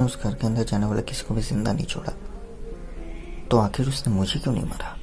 उस घर के अंदर जाने वाला किसी को भी ज़िंदा नहीं छोड़ा। तो आखिर उसने मुझे क्यों नहीं मारा?